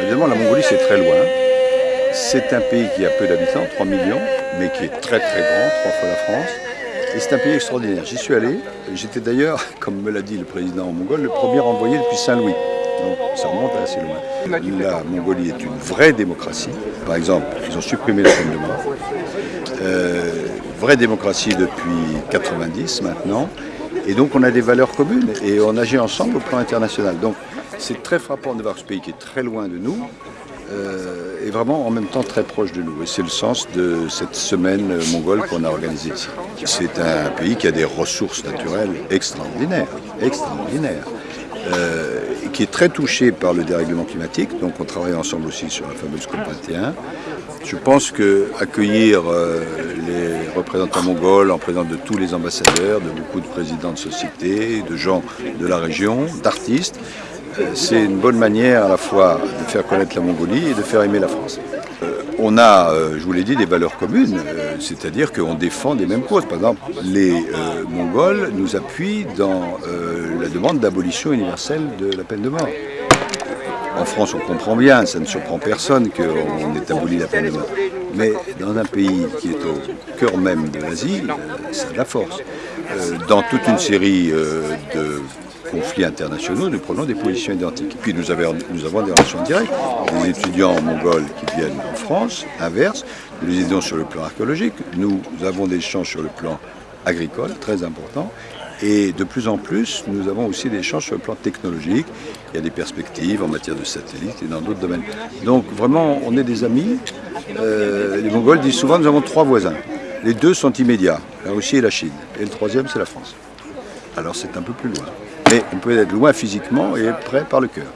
Évidemment la Mongolie c'est très loin, c'est un pays qui a peu d'habitants, 3 millions, mais qui est très très grand, trois fois la France, et c'est un pays extraordinaire. J'y suis allé. J'étais d'ailleurs, comme me l'a dit le président mongol, le premier envoyé depuis Saint-Louis. Donc ça remonte assez loin. La Mongolie est une vraie démocratie. Par exemple, ils ont supprimé la peine de mort. Euh, vraie démocratie depuis 90 maintenant. Et donc on a des valeurs communes et on agit ensemble au plan international. Donc c'est très frappant de voir ce pays qui est très loin de nous euh, et vraiment en même temps très proche de nous. Et c'est le sens de cette semaine euh, mongole qu'on a organisée. C'est un pays qui a des ressources naturelles extraordinaires, extraordinaires. euh, qui est très touché par le dérèglement climatique. Donc on travaille ensemble aussi sur la fameuse COP21. Je pense que accueillir euh, les représentants mongols en présence de tous les ambassadeurs, de beaucoup de présidents de sociétés, de gens de la région, d'artistes, c'est une bonne manière à la fois de faire connaître la Mongolie et de faire aimer la France. Euh, on a, euh, je vous l'ai dit, des valeurs communes, euh, c'est-à-dire qu'on défend des mêmes causes. Par exemple, les Mongols nous appuient dans la demande d'abolition universelle de la peine de mort. En France, on comprend bien, ça ne surprend personne qu'on ait aboli la peine de mort. Mais dans un pays qui est au cœur même de l'Asie, c'est de la force. Dans toute une série de conflits internationaux, nous prenons des positions identiques. Puis nous avons, des relations directes. Des étudiants mongols qui viennent en France, inverse, nous les aidons sur le plan archéologique. Nous avons des échanges sur le plan agricole, très important. Et de plus en plus, nous avons aussi des échanges sur le plan technologique. Il y a des perspectives en matière de satellites et dans d'autres domaines. Donc vraiment, on est des amis. Euh, les Mongols disent souvent, nous avons trois voisins. Les deux sont immédiats, la Russie et la Chine. Et le troisième, c'est la France. Alors c'est un peu plus loin. Mais on peut être loin physiquement et près par le cœur.